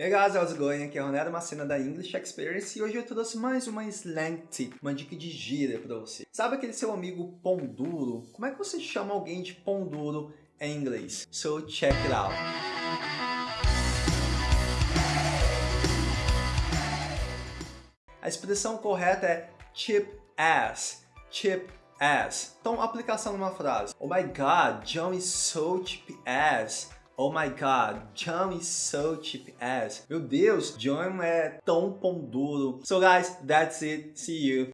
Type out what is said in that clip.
Hey guys, how's it going? Aqui é Ronaldo Macena da English Experience e hoje eu trouxe mais uma slang tip, uma dica de gíria para você. Sabe aquele seu amigo pão duro? Como é que você chama alguém de pão duro em inglês? So check it out. A expressão correta é chip ass, chip ass. Então, aplicação numa frase. Oh my god, John is so chip ass. Oh my god, John is so cheap ass. Meu Deus, John é tão pão duro. So guys, that's it. See you.